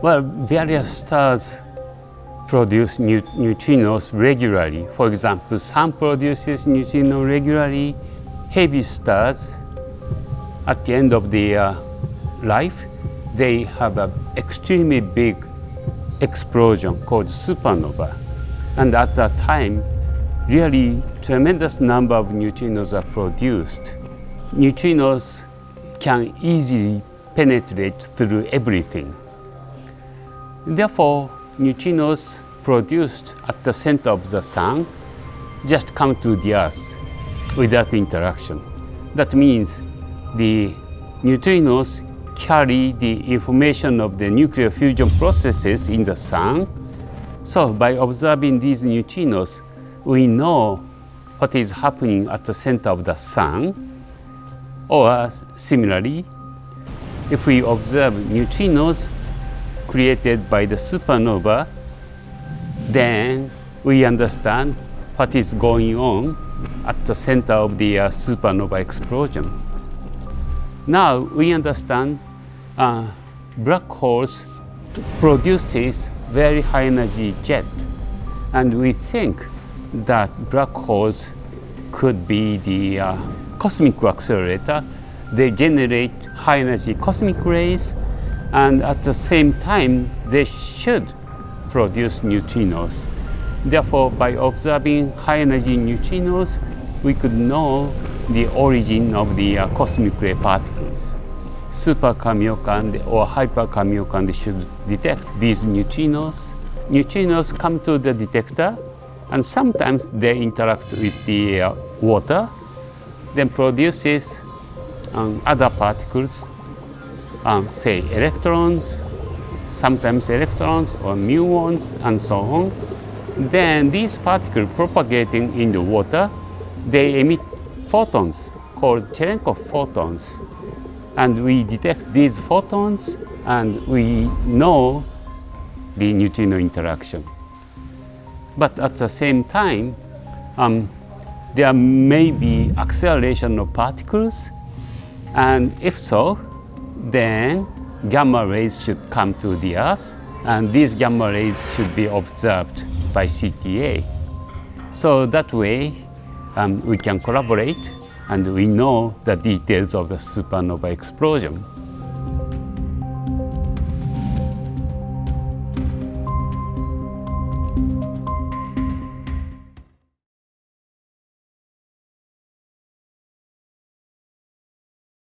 Well, various stars produce neutrinos regularly. For example, Sun produces neutrino regularly. Heavy stars, at the end of their life, they have an extremely big explosion called supernova. And at that time, really tremendous number of neutrinos are produced. Neutrinos can easily penetrate through everything. Therefore, neutrinos produced at the center of the sun just come to the earth without interaction. That means the neutrinos carry the information of the nuclear fusion processes in the sun. So by observing these neutrinos, we know what is happening at the center of the sun. Or similarly, if we observe neutrinos created by the supernova, then we understand what is going on at the center of the uh, supernova explosion. Now we understand uh, black holes produces very high energy jet and we think that black holes could be the uh, cosmic accelerator. They generate high energy cosmic rays and at the same time they should produce neutrinos. Therefore, by observing high energy neutrinos, we could know the origin of the uh, cosmic ray particles. Super Kamiokande or hyper Kamiokande should detect these neutrinos. Neutrinos come to the detector and sometimes they interact with the uh, water, then produces um, other particles um, say electrons, sometimes electrons or muons and so on. Then these particles propagating in the water, they emit photons called Cherenkov photons. And we detect these photons and we know the neutrino interaction. But at the same time, um, there may be acceleration of particles and if so, then gamma rays should come to the Earth and these gamma rays should be observed by CTA. So that way um, we can collaborate and we know the details of the supernova explosion.